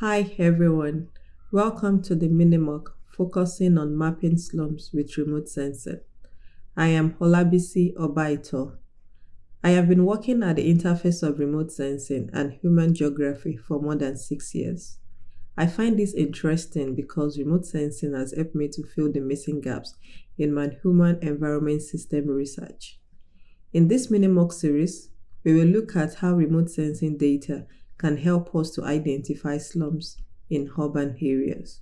Hi everyone, welcome to the MiniMOOC focusing on mapping slums with remote sensing. I am Holabisi Obaito. I have been working at the interface of remote sensing and human geography for more than six years. I find this interesting because remote sensing has helped me to fill the missing gaps in my human environment system research. In this MiniMOOC series, we will look at how remote sensing data can help us to identify slums in urban areas.